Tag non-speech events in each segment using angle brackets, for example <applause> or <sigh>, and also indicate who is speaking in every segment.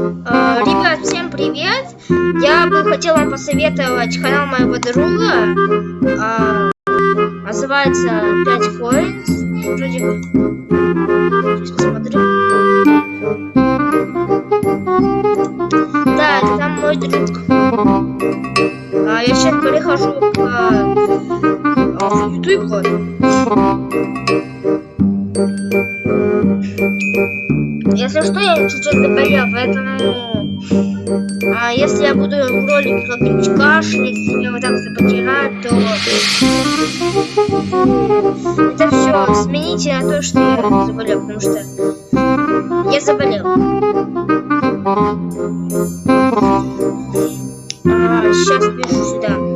Speaker 1: Э, ребят, всем привет! Я бы хотел вам посоветовать канал моего друга. Э, называется 5 coins. Вроде бы. Сейчас посмотрю. Да, это там мой друг. А, я сейчас перехожу к, а, в YouTube. Чуть-чуть заболел, поэтому... А если я буду в ролике как-нибудь кашлять, или вот так заболевать, то... Это все, смените на то, что я заболел, потому что... Я заболел. А, сейчас пишу сюда.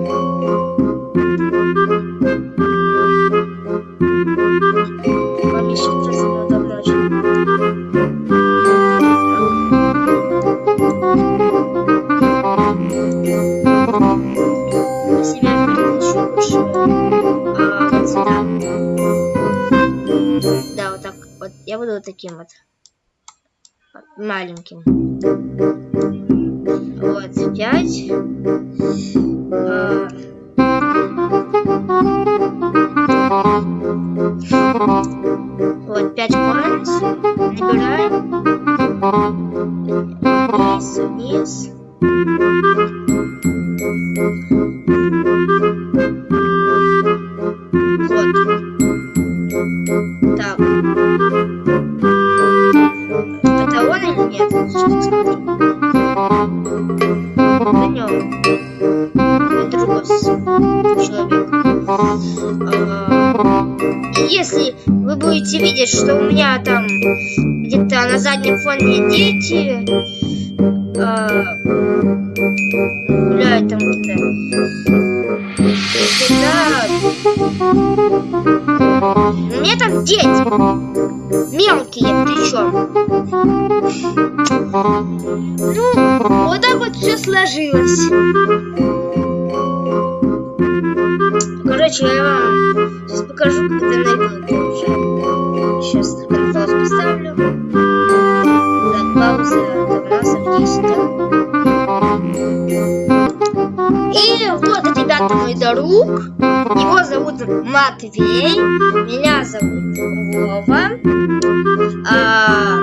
Speaker 1: Буду таким вот маленьким. Вот, пять. А... Вот, пять coins. Набираем. Вниз, вниз. Если вы будете видеть, что у меня там где-то на заднем фоне дети э, гуляют у меня там дети мелкие причем. Ну, вот так вот все сложилось. Короче, я вам сейчас покажу, как это найдете уже. Сейчас мой друг. Его зовут Матвей. Меня зовут Вова. А...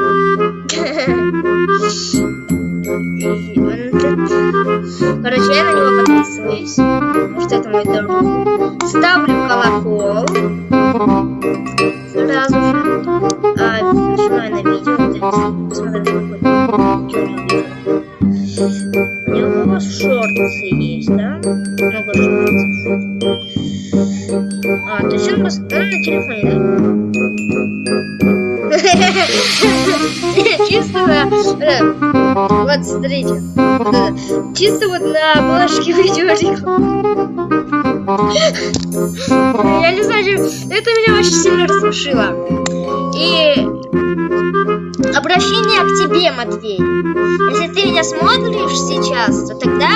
Speaker 1: <laughs> Короче, я на него подписываюсь, потому что это мой друг. Ставлю колокол. Чисто... Вот, смотрите. <laughs> Чисто вот на обложке видеорика. Я не знаю, это меня очень сильно рассмешило. И обращение к тебе, Матвей. Если ты меня смотришь сейчас, то тогда,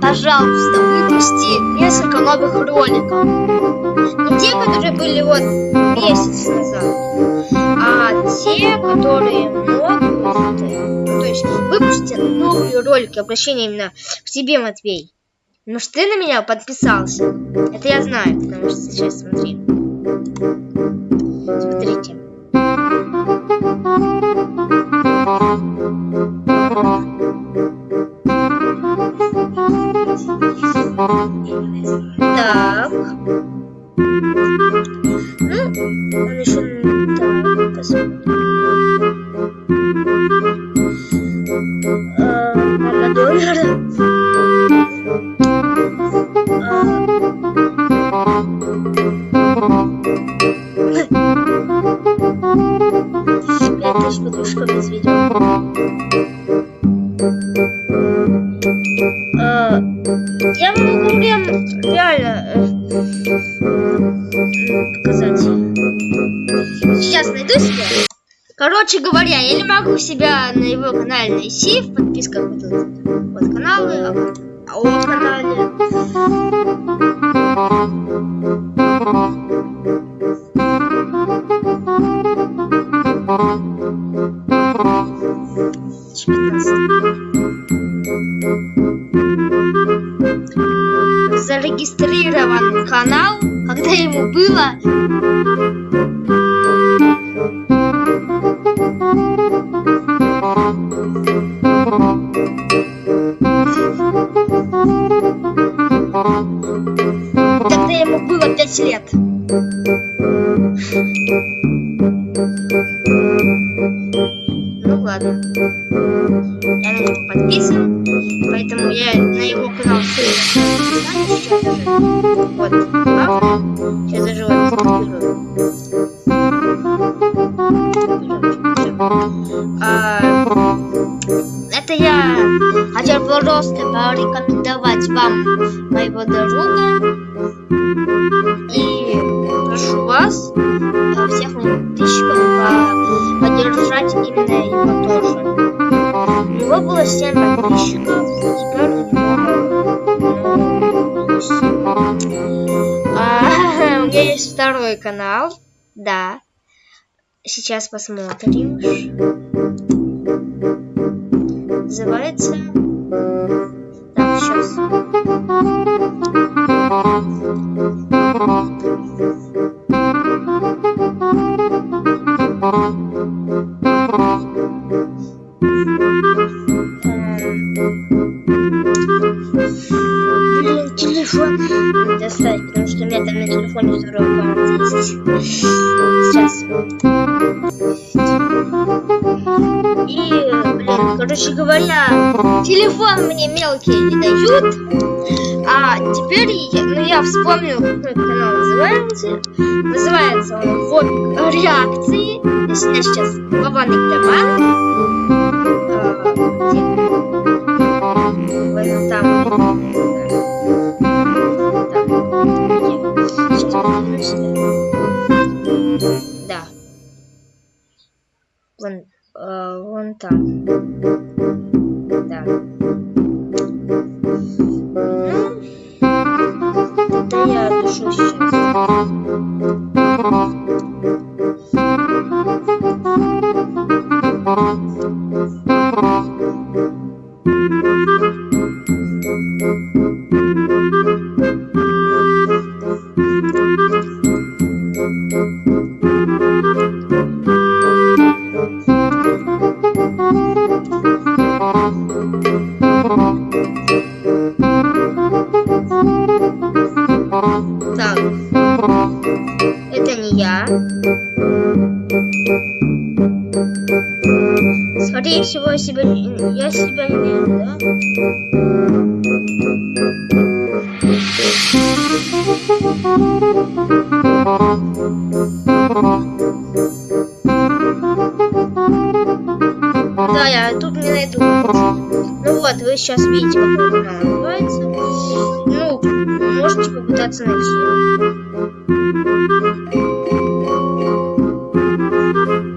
Speaker 1: пожалуйста, выпусти несколько новых роликов. Не те, которые были вот месяц назад, а те, которые могут есть выпустите новые ролики, обращение именно к тебе, Матвей. Ну что ты на меня подписался. Это я знаю, потому что сейчас смотри. Смотрите. Так. Я могу реально показать. Сейчас найду себя. Короче говоря, я не могу себя на его канале найти в подписках вот, вот каналы, а, а о канале. Сейчас ладно. Я на него подписан, поэтому я на его канал ссылку Вот. Сейчас даже вот а, это я хотел просто порекомендовать вам моего друга. И прошу вас, поддержать именно его тоже. У него было 7 подписчиков, теперь у него а, у меня есть второй канал, да. Сейчас посмотрим. Называется... Так, сейчас. И, короче говоря, телефон мне мелкие не дают. А теперь я, ну, я вспомнил, как канал называется. Называется он Вот реакции. Я сейчас глобальный команд. А, там. Вон, э, вон там. Да. Ну, да я душу сейчас. Так. Это не я. Скорее всего, я себя, я себя не вижу, да? Да, вы сейчас видите, как она называется. Ну, можете попытаться найти.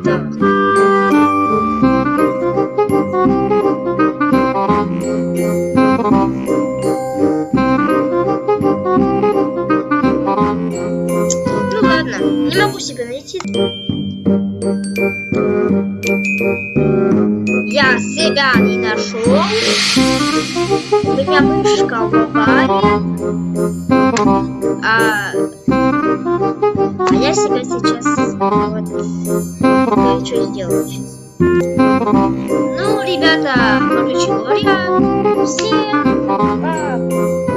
Speaker 1: Так. Ну ладно, не могу себя найти. Я себя не нашел. У меня мышка в аварии. А, а я себя сейчас вот кое-что сделаю сейчас. Ну, ребята, короче говоря, всем пока.